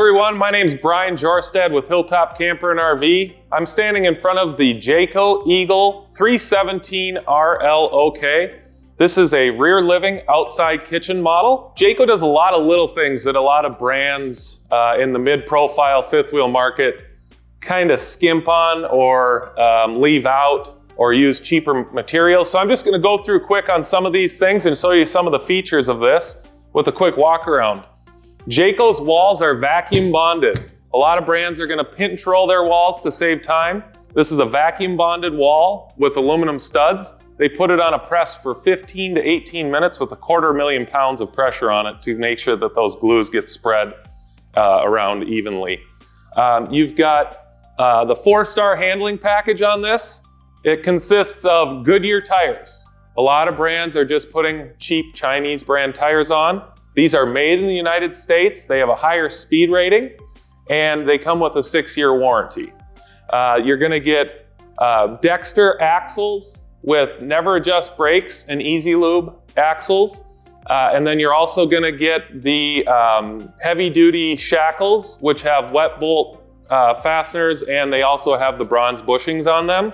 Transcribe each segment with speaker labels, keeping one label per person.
Speaker 1: everyone, my name is Brian Jorstad with Hilltop Camper and RV. I'm standing in front of the Jayco Eagle 317 RLOK. This is a rear living outside kitchen model. Jayco does a lot of little things that a lot of brands uh, in the mid-profile fifth wheel market kind of skimp on or um, leave out or use cheaper materials. So I'm just gonna go through quick on some of these things and show you some of the features of this with a quick walk around. Jayco's walls are vacuum bonded. A lot of brands are gonna pinch roll their walls to save time. This is a vacuum bonded wall with aluminum studs. They put it on a press for 15 to 18 minutes with a quarter million pounds of pressure on it to make sure that those glues get spread uh, around evenly. Um, you've got uh, the four-star handling package on this. It consists of Goodyear tires. A lot of brands are just putting cheap Chinese brand tires on. These are made in the United States. They have a higher speed rating and they come with a six-year warranty. Uh, you're gonna get uh, Dexter axles with never adjust brakes and easy lube axles. Uh, and then you're also gonna get the um, heavy duty shackles, which have wet bolt uh, fasteners, and they also have the bronze bushings on them.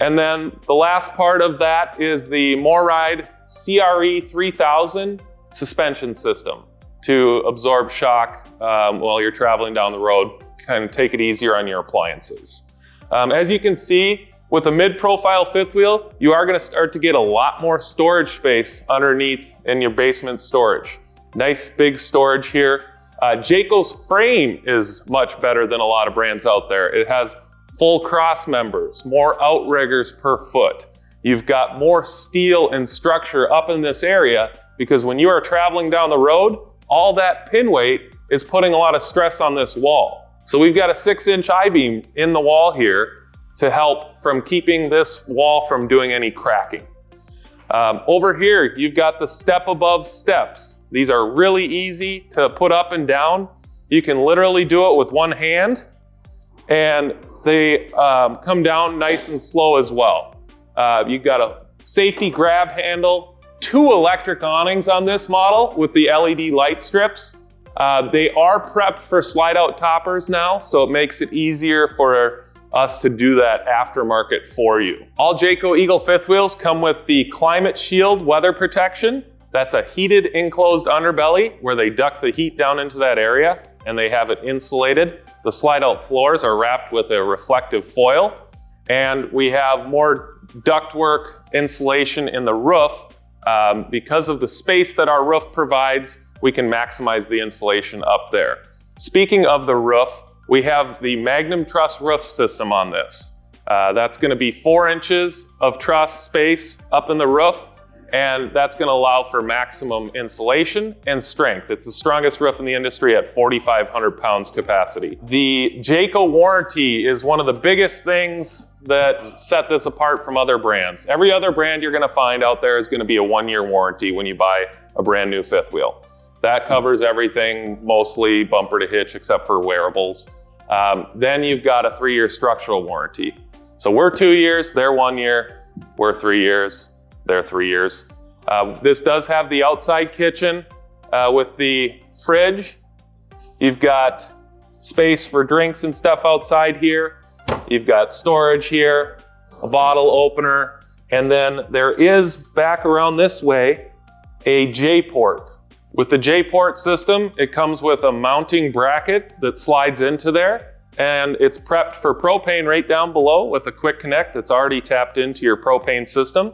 Speaker 1: And then the last part of that is the MORryde CRE 3000 suspension system to absorb shock um, while you're traveling down the road, kind of take it easier on your appliances. Um, as you can see, with a mid-profile fifth wheel, you are gonna start to get a lot more storage space underneath in your basement storage. Nice big storage here. Uh, Jayco's frame is much better than a lot of brands out there. It has full cross members, more outriggers per foot. You've got more steel and structure up in this area because when you are traveling down the road, all that pin weight is putting a lot of stress on this wall. So we've got a six inch I-beam in the wall here to help from keeping this wall from doing any cracking. Um, over here, you've got the step above steps. These are really easy to put up and down. You can literally do it with one hand and they um, come down nice and slow as well. Uh, you've got a safety grab handle, two electric awnings on this model with the LED light strips. Uh, they are prepped for slide out toppers now, so it makes it easier for us to do that aftermarket for you. All Jayco Eagle fifth wheels come with the Climate Shield weather protection. That's a heated enclosed underbelly where they duct the heat down into that area and they have it insulated. The slide out floors are wrapped with a reflective foil and we have more ductwork insulation in the roof. Um, because of the space that our roof provides, we can maximize the insulation up there. Speaking of the roof, we have the Magnum Truss roof system on this. Uh, that's gonna be four inches of truss space up in the roof, and that's gonna allow for maximum insulation and strength. It's the strongest roof in the industry at 4,500 pounds capacity. The Jayco warranty is one of the biggest things that set this apart from other brands. Every other brand you're gonna find out there is gonna be a one-year warranty when you buy a brand new fifth wheel. That covers everything, mostly bumper to hitch, except for wearables. Um, then you've got a three-year structural warranty. So we're two years, they're one year, we're three years, they're three years. Uh, this does have the outside kitchen uh, with the fridge. You've got space for drinks and stuff outside here. You've got storage here, a bottle opener, and then there is back around this way a J-port. With the J-port system, it comes with a mounting bracket that slides into there and it's prepped for propane right down below with a quick connect that's already tapped into your propane system.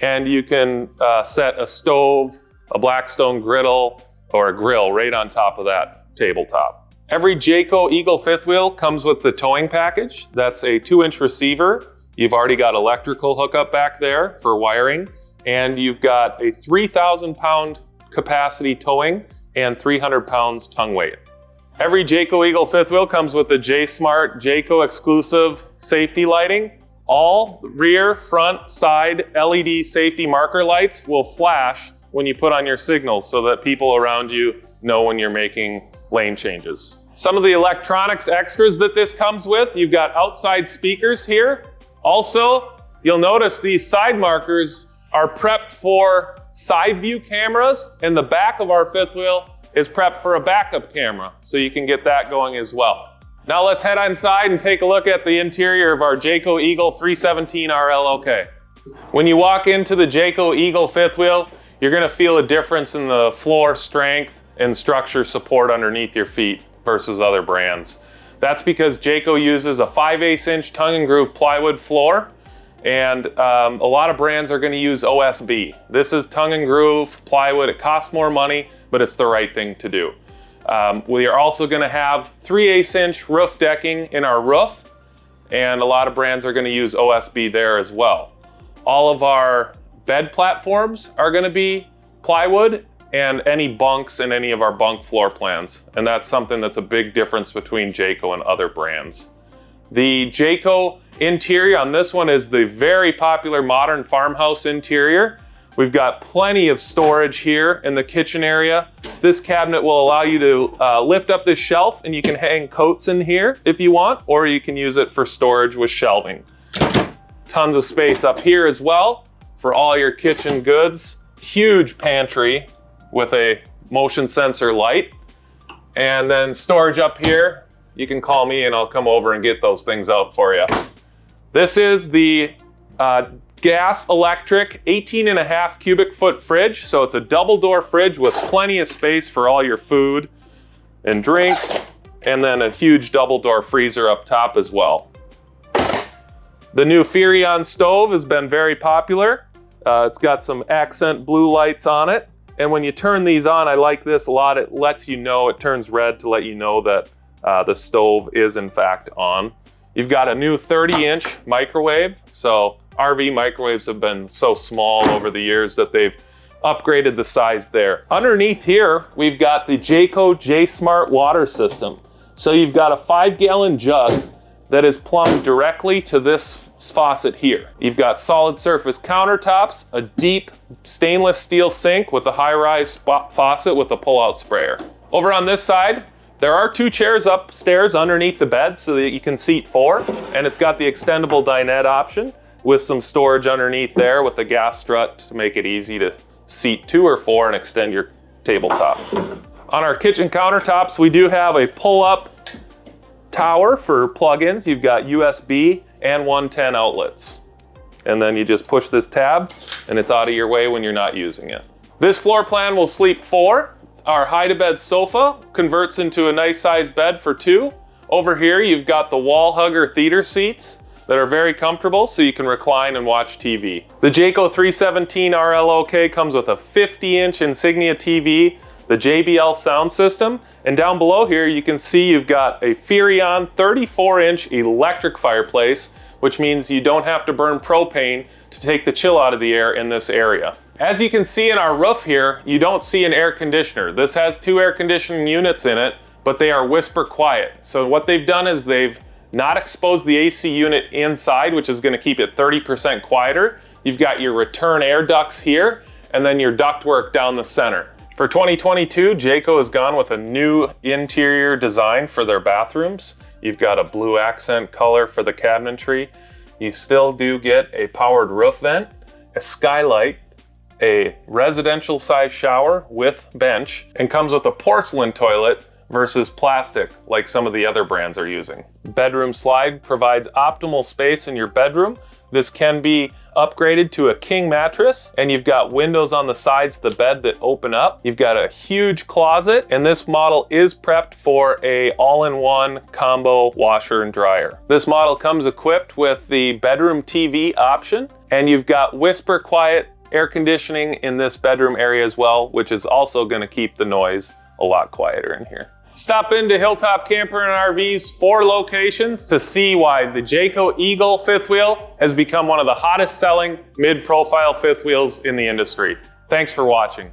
Speaker 1: And you can uh, set a stove, a Blackstone griddle, or a grill right on top of that tabletop. Every Jayco Eagle fifth wheel comes with the towing package. That's a two inch receiver. You've already got electrical hookup back there for wiring. And you've got a 3,000 pound capacity towing and 300 pounds tongue weight. Every Jayco Eagle fifth wheel comes with the J-Smart Jayco exclusive safety lighting. All rear, front, side LED safety marker lights will flash when you put on your signals so that people around you know when you're making lane changes. Some of the electronics extras that this comes with, you've got outside speakers here. Also, you'll notice these side markers are prepped for side view cameras. and the back of our fifth wheel, is prepped for a backup camera, so you can get that going as well. Now let's head inside and take a look at the interior of our Jayco Eagle 317 RLOK. When you walk into the Jayco Eagle fifth wheel, you're gonna feel a difference in the floor strength and structure support underneath your feet versus other brands. That's because Jayco uses a 5 8 inch tongue and groove plywood floor and um, a lot of brands are gonna use OSB. This is tongue and groove plywood. It costs more money, but it's the right thing to do. Um, we are also gonna have 3 8 inch roof decking in our roof, and a lot of brands are gonna use OSB there as well. All of our bed platforms are gonna be plywood and any bunks in any of our bunk floor plans. And that's something that's a big difference between Jayco and other brands. The Jayco interior on this one is the very popular modern farmhouse interior. We've got plenty of storage here in the kitchen area. This cabinet will allow you to uh, lift up this shelf and you can hang coats in here if you want, or you can use it for storage with shelving. Tons of space up here as well for all your kitchen goods. Huge pantry with a motion sensor light. And then storage up here, you can call me and I'll come over and get those things out for you. This is the uh, gas electric 18 and a half cubic foot fridge. So it's a double door fridge with plenty of space for all your food and drinks. And then a huge double door freezer up top as well. The new Furrion stove has been very popular. Uh, it's got some accent blue lights on it. And when you turn these on, I like this a lot. It lets you know, it turns red to let you know that uh, the stove is in fact on. You've got a new 30 inch microwave. So RV microwaves have been so small over the years that they've upgraded the size there. Underneath here, we've got the Jayco J-Smart water system. So you've got a five gallon jug that is plumbed directly to this faucet here. You've got solid surface countertops, a deep stainless steel sink with a high-rise faucet with a pull-out sprayer. Over on this side, there are two chairs upstairs underneath the bed so that you can seat four, and it's got the extendable dinette option with some storage underneath there with a gas strut to make it easy to seat two or four and extend your tabletop. On our kitchen countertops, we do have a pull-up tower for plugins. You've got USB and 110 outlets. And then you just push this tab and it's out of your way when you're not using it. This floor plan will sleep four. Our hide-a-bed sofa converts into a nice sized bed for two. Over here, you've got the wall hugger theater seats that are very comfortable so you can recline and watch TV. The Jayco 317 RLOK comes with a 50 inch Insignia TV, the JBL sound system, and down below here, you can see you've got a Furrion 34 inch electric fireplace, which means you don't have to burn propane to take the chill out of the air in this area. As you can see in our roof here, you don't see an air conditioner. This has two air conditioning units in it, but they are whisper quiet. So what they've done is they've not exposed the AC unit inside, which is gonna keep it 30% quieter. You've got your return air ducts here, and then your ductwork down the center. For 2022, Jayco has gone with a new interior design for their bathrooms. You've got a blue accent color for the cabinetry. You still do get a powered roof vent, a skylight, a residential size shower with bench, and comes with a porcelain toilet versus plastic like some of the other brands are using. Bedroom slide provides optimal space in your bedroom. This can be upgraded to a king mattress and you've got windows on the sides of the bed that open up. You've got a huge closet and this model is prepped for a all-in-one combo washer and dryer. This model comes equipped with the bedroom TV option and you've got whisper quiet air conditioning in this bedroom area as well, which is also gonna keep the noise a lot quieter in here. Stop into Hilltop Camper and RV's four locations to see why the Jayco Eagle fifth wheel has become one of the hottest selling mid-profile fifth wheels in the industry. Thanks for watching.